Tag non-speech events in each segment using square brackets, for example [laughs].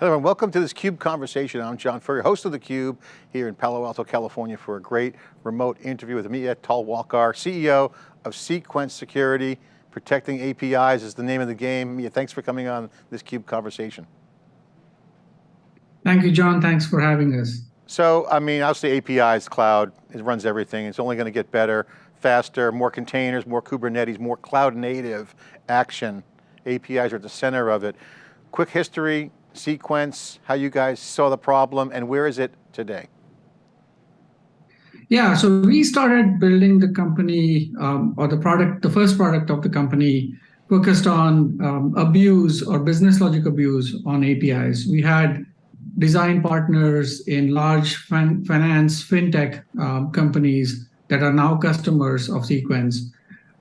Hello and welcome to this CUBE conversation. I'm John Furrier, host of theCUBE here in Palo Alto, California for a great remote interview with Ameya Talwalkar, CEO of Cequence Security. Protecting APIs is the name of the game. Ameya, thanks for coming on this CUBE conversation. Thank you, John. Thanks for having us. So, I mean, obviously APIs, cloud, it runs everything. It's only going to get better, faster, more containers, more Kubernetes, more cloud native action. APIs are at the center of it. Quick history, Cequence, how you guys saw the problem, and where is it today? Yeah, so we started building the company, um, or the product, the first product of the company focused on um, abuse or business logic abuse on APIs. We had design partners in large fin finance, fintech um, companies that are now customers of Cequence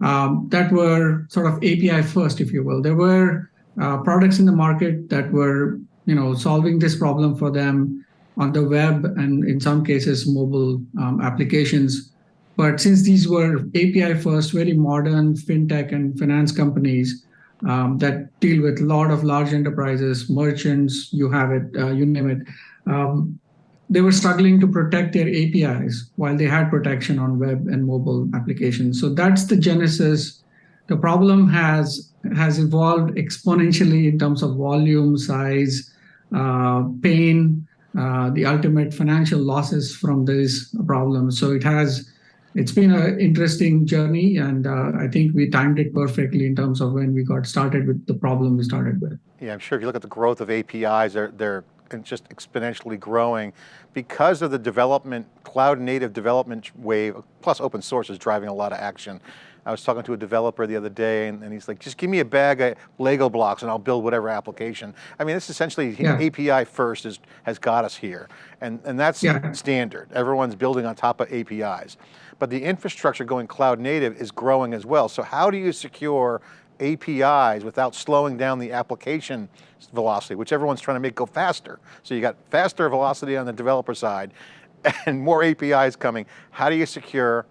um, that were sort of API first, if you will. There were uh, products in the market that were you know, solving this problem for them on the web and in some cases mobile um, applications. But since these were API first, very modern fintech and finance companies um, that deal with a lot of large enterprises, merchants, you have it, uh, you name it, um, they were struggling to protect their APIs while they had protection on web and mobile applications. So that's the genesis. The problem has has evolved exponentially in terms of volume, size, uh, pain, uh, the ultimate financial losses from this problem. So it has, it's been an interesting journey, and uh, I think we timed it perfectly in terms of when we got started with the problem we started with. Yeah, I'm sure if you look at the growth of APIs, they're, they're just exponentially growing because of the development, cloud native development wave, plus open source is driving a lot of action. I was talking to a developer the other day and, and, he's like, just give me a bag of Lego blocks and I'll build whatever application. I mean, this essentially yeah. API first is, has got us here. And, and that's yeah. standard. Everyone's building on top of APIs. But the infrastructure going cloud native is growing as well. So how do you secure APIs without slowing down the application velocity, which everyone's trying to make go faster. So you got faster velocity on the developer side [laughs] and more APIs coming. How do you secure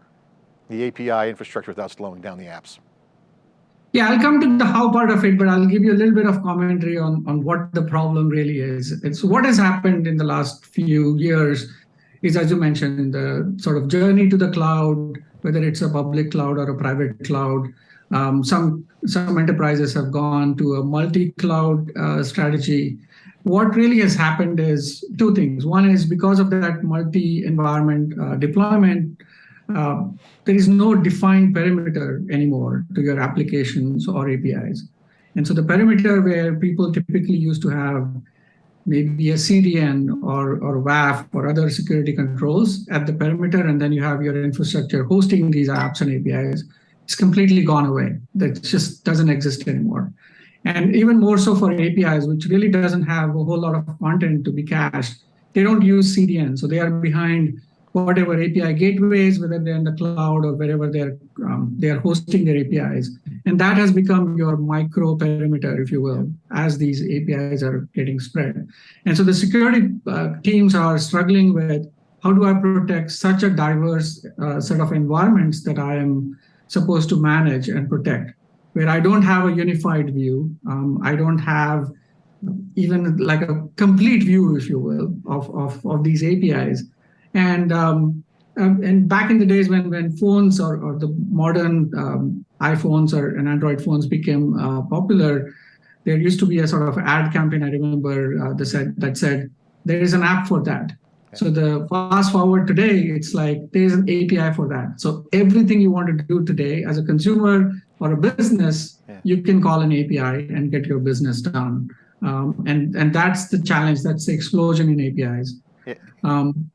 the API infrastructure without slowing down the apps? Yeah, I'll come to the how part of it, but I'll give you a little bit of commentary on, on what the problem really is. It's what has happened in the last few years is, as you mentioned, the sort of journey to the cloud, whether it's a public cloud or a private cloud. Um, some, some enterprises have gone to a multi-cloud uh, strategy. What really has happened is two things. One is because of that multi-environment uh, deployment, uh, there is no defined perimeter anymore to your applications or APIs. And so the perimeter where people typically used to have maybe a CDN or, or WAF or other security controls at the perimeter, and then you have your infrastructure hosting these apps and APIs, it's completely gone away. That just doesn't exist anymore. And even more so for APIs, which really doesn't have a whole lot of content to be cached, they don't use CDN. So they are behind whatever API gateways, whether they're in the cloud or wherever they're um, they're hosting their APIs. And that has become your micro perimeter, if you will, as these APIs are getting spread. And so the security uh, teams are struggling with how do I protect such a diverse uh, set of environments that I am supposed to manage and protect, where I don't have a unified view. Um, I don't have even like a complete view, if you will, of, of, of these APIs. And um, um, and back in the days when when phones or, or the modern um, iPhones or and Android phones became uh, popular, there used to be a sort of ad campaign. I remember uh, that said that said there is an app for that. So the fast forward today, it's like there's an API for that. So everything you want to do today as a consumer or a business, yeah. you can call an API and get your business done. Um, and and that's the challenge. That's the explosion in APIs. Yeah. Um,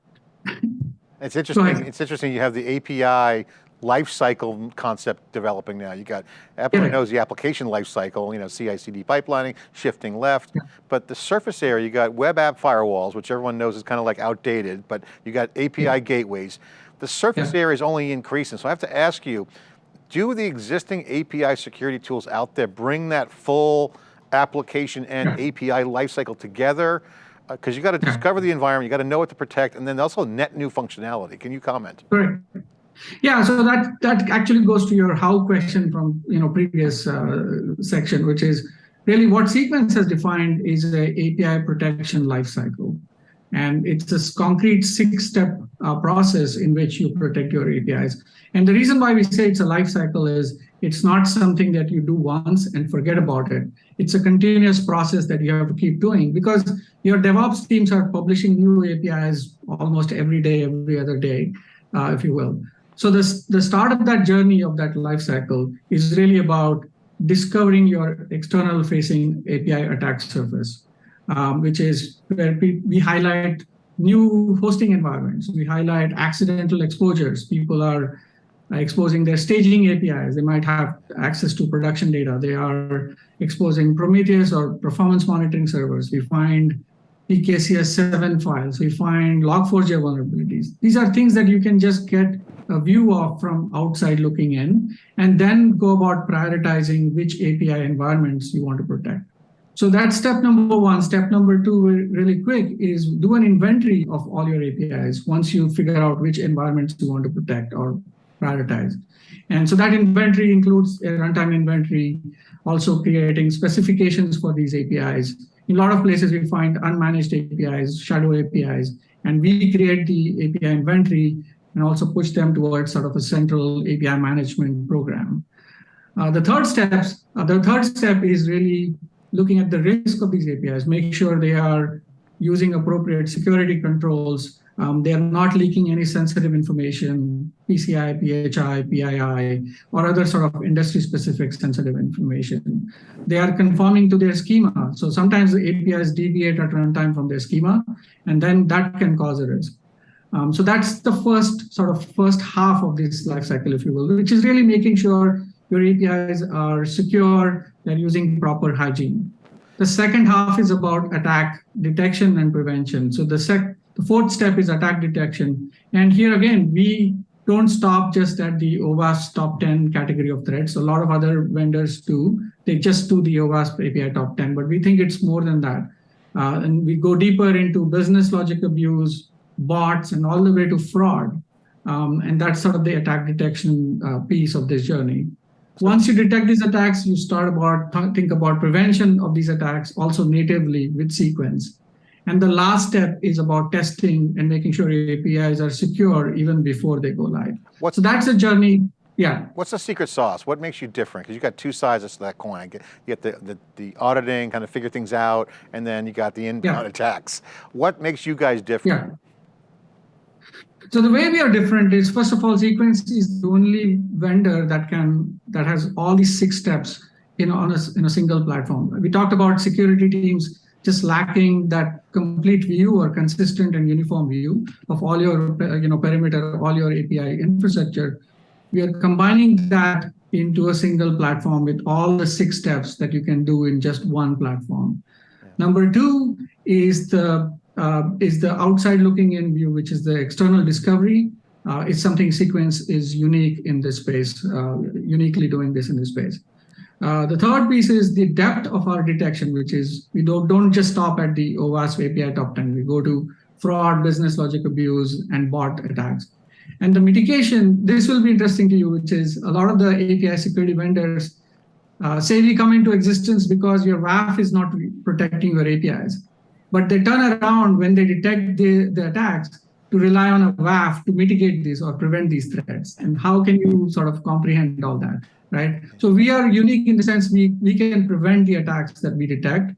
it's interesting. It's interesting. You have the API lifecycle concept developing now. You got, everyone knows the application lifecycle, you know, CI/CD pipelining, shifting left, yeah. but the surface area, you got web app firewalls, which everyone knows is kind of like outdated, but you got API yeah. gateways. The surface area is only increasing. So I have to ask you, do the existing API security tools out there bring that full application and API lifecycle together? Because uh, you got to discover the environment, you got to know what to protect, and then also net new functionality. Can you comment? Correct. Yeah, so that that actually goes to your how question from you know previous uh, section, which is really what Cequence has defined is a API protection lifecycle. And it's this concrete six-step uh, process in which you protect your APIs. And the reason why we say it's a life cycle is it's not something that you do once and forget about it. It's a continuous process that you have to keep doing because your DevOps teams are publishing new APIs almost every day, every other day, uh, if you will. So this, the start of that journey of that life cycle is really about discovering your external facing API attack surface, um, which is where we, we highlight new hosting environments. We highlight accidental exposures. People are exposing their staging APIs. They might have access to production data. They are exposing Prometheus or performance monitoring servers. We find PKCS7 files. We find Log4j vulnerabilities. These are things that you can just get a view of from outside looking in, and then go about prioritizing which API environments you want to protect. So that's step number one. Step number two, really quick, is do an inventory of all your APIs once you figure out which environments you want to protect or prioritize. And so that inventory includes a runtime inventory, also creating specifications for these APIs. In a lot of places, we find unmanaged APIs, shadow APIs, and we create the API inventory and also push them towards sort of a central API management program. Uh, the third steps, uh, the third step is really looking at the risk of these APIs, make sure they are using appropriate security controls. Um, they are not leaking any sensitive information, PCI, PHI, PII, or other sort of industry-specific sensitive information. They are conforming to their schema. So sometimes the APIs deviate at runtime from their schema, and then that can cause a risk. Um, so that's the first sort of first half of this life cycle, if you will, which is really making sure your APIs are secure, they're using proper hygiene. The second half is about attack detection and prevention. So the, sec the fourth step is attack detection. And here again, we don't stop just at the OWASP top 10 category of threats. A lot of other vendors do. They just do the OWASP API top 10, but we think it's more than that. Uh, and we go deeper into business logic abuse, bots, and all the way to fraud. Um, and that's sort of the attack detection uh, piece of this journey. Once you detect these attacks, you start about think about prevention of these attacks also natively with Cequence. And the last step is about testing and making sure your APIs are secure even before they go live. What's, so that's a journey. Yeah. What's the secret sauce? What makes you different? Because you got two sides to that coin. You get the, the, the, auditing, kind of figure things out, and then you got the inbound yeah. attacks. What makes you guys different? Yeah. So the way we are different is, first of all, Cequence is the only vendor that can that has all these six steps in on a, in a single platform. We talked about security teams just lacking that complete view or consistent and uniform view of all your you know perimeter, all your API infrastructure. We are combining that into a single platform with all the six steps that you can do in just one platform. Yeah. Number two is the uh, is the outside looking in view, which is the external discovery. Uh, it's something Cequence is unique in this space, uh, uniquely doing this in this space. Uh, the third piece is the depth of our detection, which is we don't, don't just stop at the OWASP API top 10. We go to fraud, business logic abuse, and bot attacks. And the mitigation, this will be interesting to you, which is a lot of the API security vendors uh, say we come into existence because your WAF is not protecting your APIs. But they turn around when they detect the, the attacks to rely on a WAF to mitigate this or prevent these threats. And how can you sort of comprehend all that, right? So we are unique in the sense we, we can prevent the attacks that we detect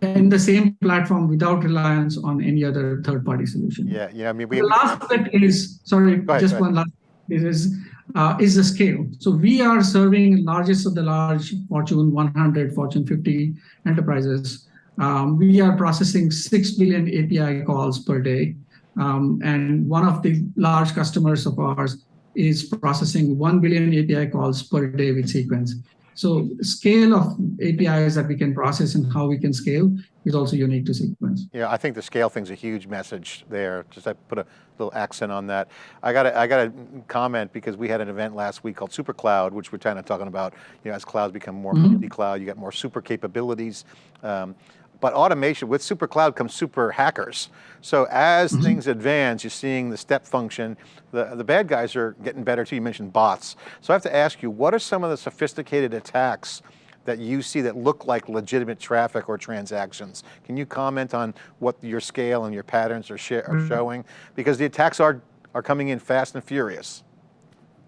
in the same platform without reliance on any other third-party solution. Yeah, yeah. I mean, we, the last bit is sorry, ahead, just one last is uh, is the scale. So we are serving largest of the large Fortune 100, Fortune 50 enterprises um, we are processing 6 billion API calls per day. Um, and one of the large customers of ours is processing 1 billion API calls per day with Cequence. So scale of APIs that we can process and how we can scale is also unique to Cequence. Yeah, I think the scale thing's a huge message there. Just I put a little accent on that. I got I got a comment because we had an event last week called Super Cloud, which we're kind of talking about, you know, as clouds become more mm -hmm. multi-cloud, you got more super capabilities. Um, but automation, with super cloud comes super hackers. So as mm -hmm. things advance, you're seeing the step function, the, the bad guys are getting better too, you mentioned bots. So I have to ask you, what are some of the sophisticated attacks that you see that look like legitimate traffic or transactions. Can you comment on what your scale and your patterns are, are mm-hmm. showing? Because the attacks are, are coming in fast and furious.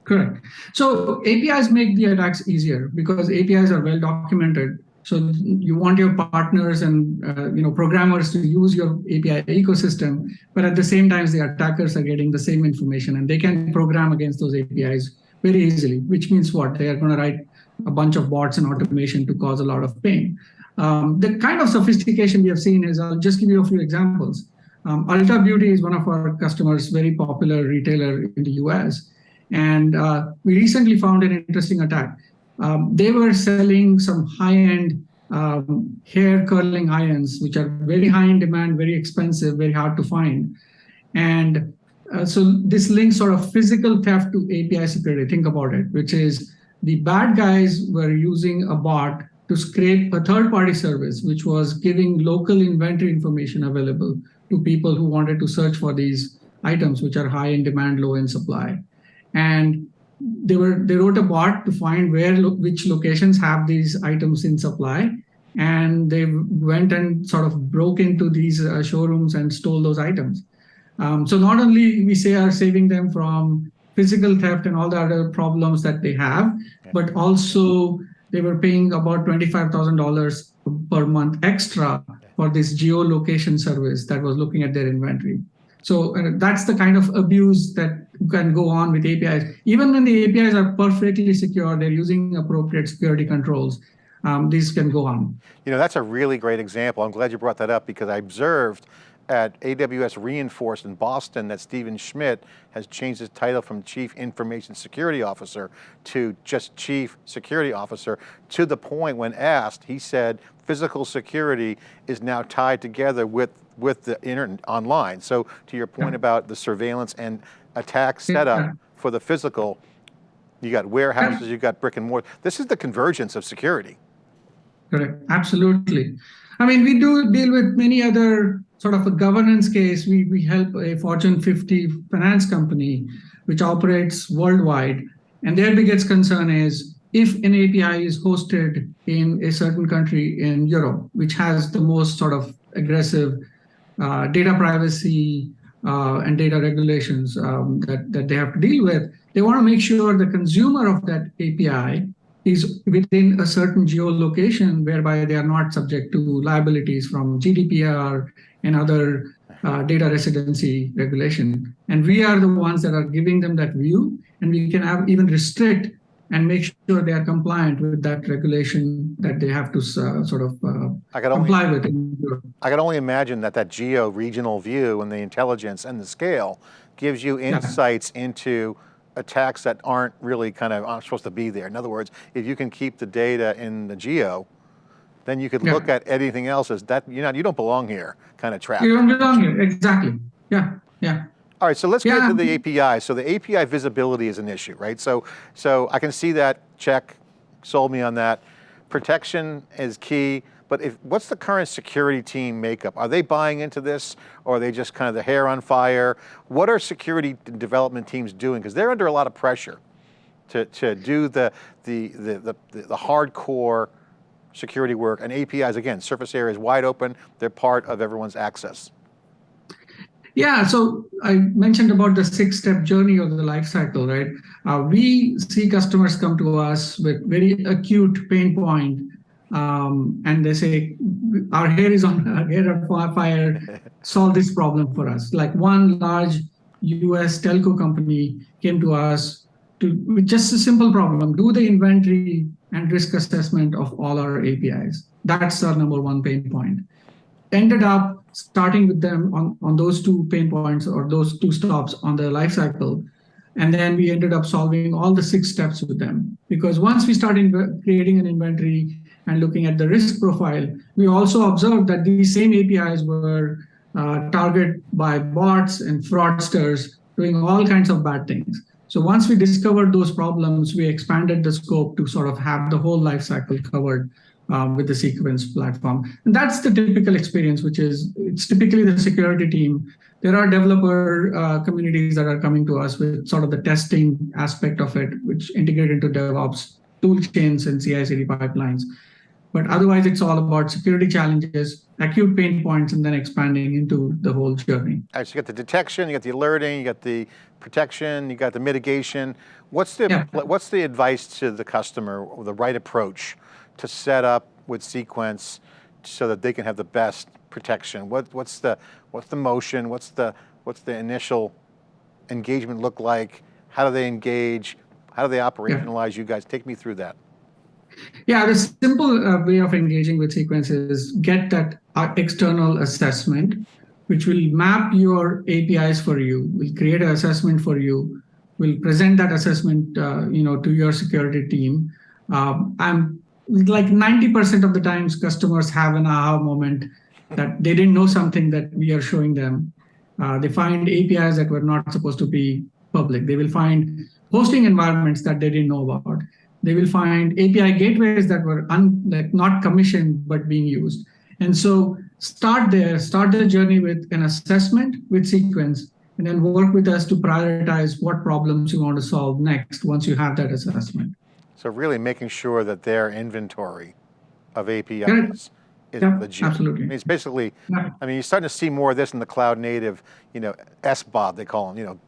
Correct. So APIs make the attacks easier because APIs are well documented. So you want your partners and uh, you know programmers to use your API ecosystem, but at the same time, the attackers are getting the same information and they can program against those APIs very easily. Which means what? They are going to write a bunch of bots and automation to cause a lot of pain. Um, the kind of sophistication we have seen is, I'll just give you a few examples. Um, Ulta Beauty is one of our customers, very popular retailer in the US. And uh, we recently found an interesting attack. Um, they were selling some high-end um, hair curling irons, which are very high in demand, very expensive, very hard to find. And uh, so this links sort of physical theft to API security. Think about it, which is the bad guys were using a bot to scrape a third-party service, which was giving local inventory information available to people who wanted to search for these items, which are high in demand, low in supply. And they were they wrote a bot to find where which locations have these items in supply, and they went and sort of broke into these uh, showrooms and stole those items. Um, so not only we say are saving them from physical theft and all the other problems that they have, but also they were paying about $25,000 per month extra for this geolocation service that was looking at their inventory. So uh, that's the kind of abuse that can go on with APIs. Even when the APIs are perfectly secure, they're using appropriate security controls, um, these can go on. You know, that's a really great example. I'm glad you brought that up because I observed at AWS Reinforced in Boston that Stephen Schmidt has changed his title from Chief Information Security Officer to just Chief Security Officer to the point when asked, he said physical security is now tied together with, with the internet online. So to your point yeah. about the surveillance and attack setup yeah. for the physical, you got warehouses, you got brick and mortar. This is the convergence of security. Correct, absolutely. I mean, we do deal with many other sort of a governance case. We, we help a Fortune 50 finance company, which operates worldwide. And their biggest concern is if an API is hosted in a certain country in Europe, which has the most sort of aggressive data privacy uh, and data regulations um, that, that they have to deal with, they want to make sure the consumer of that API is within a certain geolocation whereby they are not subject to liabilities from GDPR and other uh, data residency regulation. And we are the ones that are giving them that view, and we can have even restrict and make sure they are compliant with that regulation that they have to uh, sort of uh, I comply only, with. I can only imagine that that geo-regional view and the intelligence and the scale gives you insights yeah. into attacks that aren't really kind of aren't supposed to be there. In other words, if you can keep the data in the geo, then you could yeah. look at anything else as that, you know, you don't belong here kind of trap. You don't belong here, exactly. Yeah, yeah. All right, so let's yeah. get to the API. So the API visibility is an issue, right? So, so I can see that, check, sold me on that. Protection is key, but if, what's the current security team makeup? Are they buying into this or are they just kind of the hair on fire? What are security development teams doing? Because they're under a lot of pressure to, to do the, the, the, the, the hardcore security work and APIs, again, surface area is wide open, they're part of everyone's access. Yeah, so I mentioned about the six-step journey of the life cycle, right? Uh, we see customers come to us with very acute pain point, um, and they say, our hair is on [laughs] our hair on fire, solve this problem for us. Like one large US telco company came to us to with just a simple problem, do the inventory and risk assessment of all our APIs. That's our number one pain point. Ended up starting with them on, on those two pain points or those two stops on the life cycle. And then we ended up solving all the six steps with them. Because once we started creating an inventory and looking at the risk profile, we also observed that these same APIs were uh, targeted by bots and fraudsters doing all kinds of bad things. So once we discovered those problems, we expanded the scope to sort of have the whole life cycle covered um, with the Cequence platform. And that's the typical experience, which is it's typically the security team. There are developer uh, communities that are coming to us with sort of the testing aspect of it, which integrate into DevOps tool chains and CI/CD pipelines. But otherwise, it's all about security challenges, acute pain points, and then expanding into the whole journey. All right, so you got the detection, you got the alerting, you got the protection, you got the mitigation. What's the, Yeah. what's the advice to the customer, or the right approach to set up with Cequence so that they can have the best protection? What, what's the, what's the motion? What's the, what's the initial engagement look like? How do they engage? How do they operationalize you guys? Take me through that. Yeah, the simple uh, way of engaging with Cequence is get that uh, external assessment, which will map your APIs for you, will create an assessment for you, will present that assessment, uh, you know, to your security team. Um, I'm like 90% of the times customers have an aha moment that they didn't know something that we are showing them. Uh, they find APIs that were not supposed to be public. They will find hosting environments that they didn't know about they will find API gateways that were like not commissioned but being used. And so start there, start the journey with an assessment with Cequence, and then work with us to prioritize what problems you want to solve next once you have that assessment. So really making sure that their inventory of APIs Correct. is Yeah, legit. absolutely. I mean, it's basically, Yeah. I mean, you're starting to see more of this in the cloud native, you know, SBOB, they call them, you know,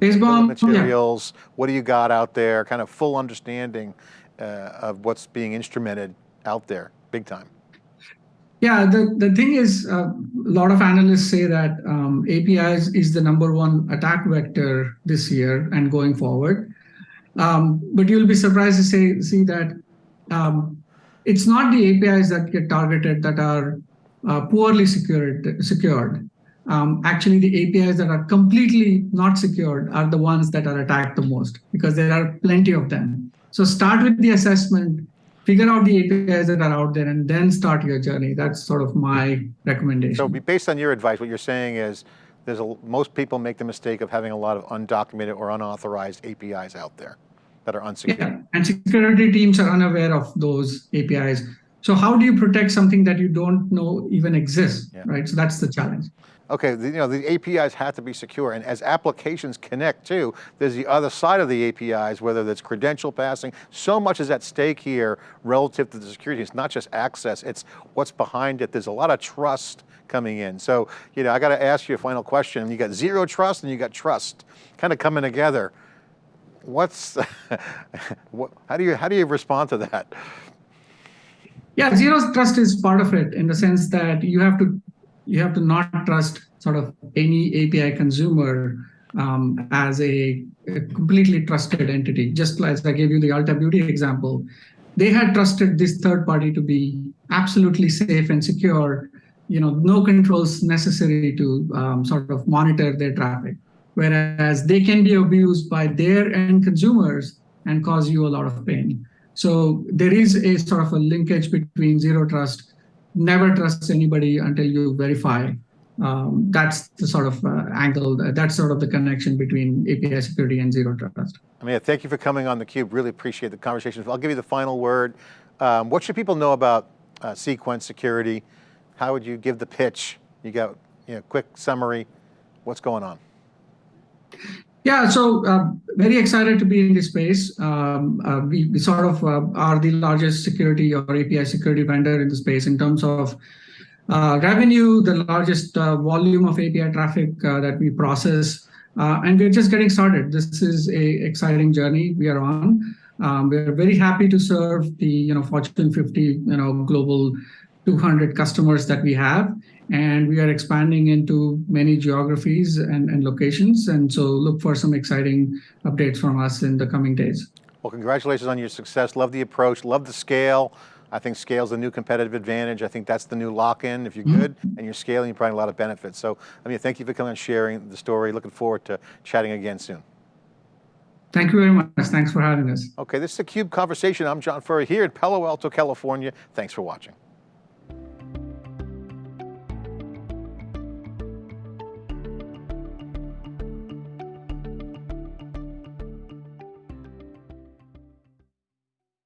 SBOM, bill yeah. materials, what do you got out there, kind of full understanding uh, of what's being instrumented out there, big time. Yeah, the, the thing is, uh, a lot of analysts say that um, APIs is the number one attack vector this year and going forward. Um, but you'll be surprised to say, see that um, it's not the APIs that get targeted that are uh, poorly secured. secured. Um, actually, the APIs that are completely not secured are the ones that are attacked the most because there are plenty of them. So start with the assessment, figure out the APIs that are out there, and then start your journey. That's sort of my recommendation. So based on your advice, what you're saying is, there's a, most people make the mistake of having a lot of undocumented or unauthorized APIs out there that are unsecured. Yeah, and security teams are unaware of those APIs. So how do you protect something that you don't know even exists, Yeah. right? So that's the challenge. Okay, the, you know, the APIs have to be secure, and as applications connect too, there's the other side of the APIs, whether that's credential passing, so much is at stake here relative to the security. It's not just access, it's what's behind it. There's a lot of trust coming in. So, you know, I got to ask you a final question. You got zero trust and you got trust kind of coming together. What's, [laughs] what, how do you, how do you respond to that? Yeah, zero trust is part of it in the sense that you have to you have to not trust sort of any API consumer um, as a, a completely trusted entity. Just as I gave you the Ulta Beauty example, they had trusted this third party to be absolutely safe and secure. You know, no controls necessary to um, sort of monitor their traffic. Whereas they can be abused by their end consumers and cause you a lot of pain. So there is a sort of a linkage between zero trust, never trust anybody until you verify. Um, that's the sort of uh, angle, that's sort of the connection between API security and zero trust. Mean, thank you for coming on theCUBE. Really appreciate the conversation. I'll give you the final word. Um, what should people know about uh, Cequence security? How would you give the pitch? You got, you know, quick summary. What's going on? Yeah, so uh, very excited to be in this space. Um, uh, we, we, sort of uh, are the largest security or API security vendor in the space in terms of uh, revenue, the largest uh, volume of API traffic uh, that we process, and we're just getting started. This is a exciting journey we are on. Um, we're very happy to serve the you know Fortune 50 you know global 200 customers that we have and we are expanding into many geographies and, and, locations. And so look for some exciting updates from us in the coming days. Well, congratulations on your success. Love the approach, love the scale. I think scale is the new competitive advantage. I think that's the new lock-in. If you're Mm-hmm. good and you're scaling, you're providing a lot of benefits. So, I mean, thank you for coming and sharing the story. Looking forward to chatting again soon. Thank you very much. Thanks for having us. Okay, this is the CUBE Conversation. I'm John Furrier here in Palo Alto, California. Thanks for watching.